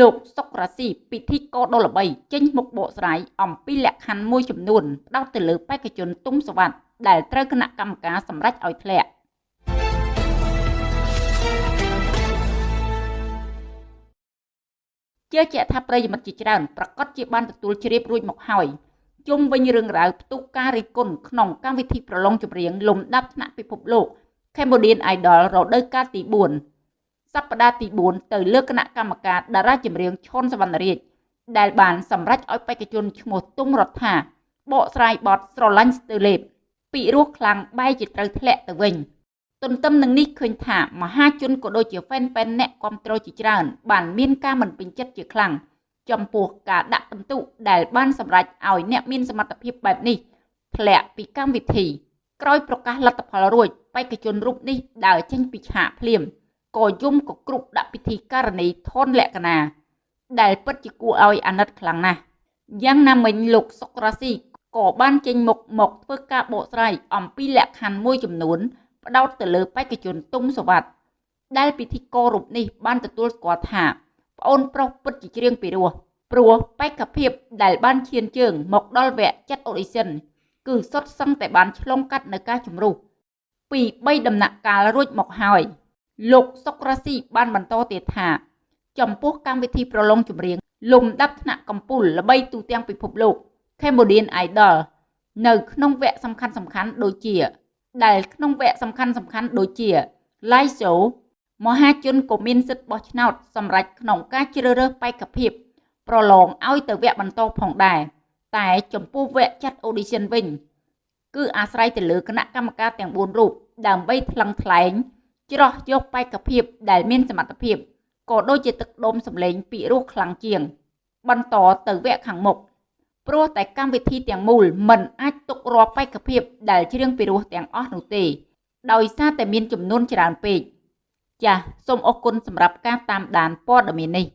លោកសុករ៉ាស៊ីពិធីករដ៏ល្បីចេញមុខបកស្រាយអំពីលក្ខខណ្ឌមួយចំនួនផ្ដោតទៅលើបេក្ខជនទុំសវັດដែលត្រូវគណៈកម្មការសម្រេចឲ្យធ្លាក់ជឿជាក់ថាប្រិយមិត្តជាច្រើនប្រកាសជាបានទទួលជ្រាបរួចមកហើយជុំវិញរឿងរ៉ាវផ្ទុះការរិះគន់ក្នុងកម្មវិធីប្រឡងចម្រៀងលំដាប់ថ្នាក់ពិភពលោក Cambodian Idol រដូវកាលទី4 សប្តាហ៍ទី4ទៅលើគណៈកម្មការតារាចម្រៀងឈុនសវណ្ណរាជដែលបានសម្រេចឲ្យបេក្ខជនឈ្មោះទុំរដ្ឋាបកស្រាយបទស្រឡាញ់ស្ទើលេបពីរោះខ្លាំងបែរជាត្រូវធ្លាក់ទៅវិញទន្ទឹមនឹងនេះឃើញថាមហាជនក៏ដូចជាហ្វេនប៉ែនអ្នកគ្រប់គ្រងជាច្រើន បានមានការមិនពេញចិត្តជាខ្លាំងចំពោះការដាក់ពិន្ទុដែលបានសម្រេចឲ្យអ្នកមានសមត្ថភាពបែបនេះធ្លាក់ពីកម្មវិធីក្រោយប្រកាសលទ្ធផលរួចបេក្ខជនរូបនេះដើរចេញពីឆាកភ្លាម ក៏យំក៏គ្រុបដាក់ពិធីការនីធនលក្ខណៈដែលពិតជាគួរឲ្យអាណិតខ្លាំងណាស់យ៉ាងណាមិញលោកសុករ៉ាស៊ីក៏បានចេញមុខមកធ្វើការបកស្រាយអំពីលក្ខខណ្ឌមួយចំនួន ផ្ដោតទៅលើបេក្ខជនទុំសវັດដែលពិធីកររូបនេះបានទទួលស្គាល់ថាប្អូនប្រុសពិតជាច្រៀងពីរោះព្រោះបេក្ខភាពដែលបានឈានជើង មកដល់វគ្គចាត់អូឌីសិនគឺសុទ្ធសឹងតែបានឆ្លងកាត់នៅការជំរុះពី3ដំណាក់កាលរួចមកហើយ លោកសុករ៉ាស៊ីបានបន្តទៀតថា ចំពោះកម្មវិធីប្រឡងចម្រៀងលំដាប់ថ្នាក់កំពូលល្បីទូទាំងពិភពលោក Cambodian Idol នៅក្នុងវគ្គសំខាន់សំខាន់ដូចជា ដែលក្នុងវគ្គសំខាន់សំខាន់ដូចជា Live Show មហាជនក៏មានសិទ្ធិបោះឆ្នោតសម្រាប់ក្នុងការជ្រើសរើសបេក្ខភាពប្រឡងឲ្យទៅវគ្គបន្តផងដែរតែចំពោះវគ្គចាត់ audition វិញ គឺអាស្រ័យទៅលើគណៈកម្មការទាំង4រូបដើម្បីថ្លឹងថ្លែង ច្រោះយកបេក្ខភាពដែលមានសមត្ថភាពក៏ដូចជាទឹកដុំសម្លេងពីរោះខ្លាំងជាង បន្តទៅវគ្គខាងមុខព្រោះតែកម្មវិធីទាំងមូលមិនអាចទុករាល់បេក្ខភាពដែលច្រៀងពីរោះទាំងអស់នោះទេ ដោយសារតែមានចំនួនច្រើនពេកចាសសូមអរគុណសម្រាប់ការតាមដានព័ត៌មាននេះ